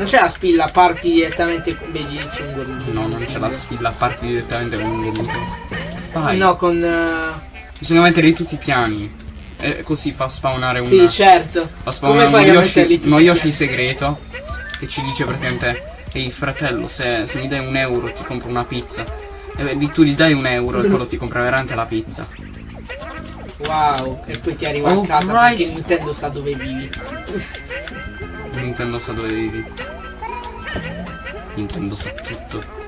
Non c'è la spilla, parti direttamente. Vedi, c'è un gormito. No, non c'è la spilla, parti direttamente con un gomito. Vai. No, con. eh, Bisogna mettere tutti i piani. E così fa spawnare un. Sì, certo. fa Come spawnare a metterli Yoshi, uno Yoshi segreto. Che ci dice praticamente. Ehi fratello, se, se mi dai un euro ti compro una pizza. E beh, tu gli dai un euro e quello ti compra veramente la pizza. Wow. E poi ti arriva Oh, a casa Christ. perché Nintendo sa dove vivi. Nintendo sa dove vivi. Nintendo sa tutto.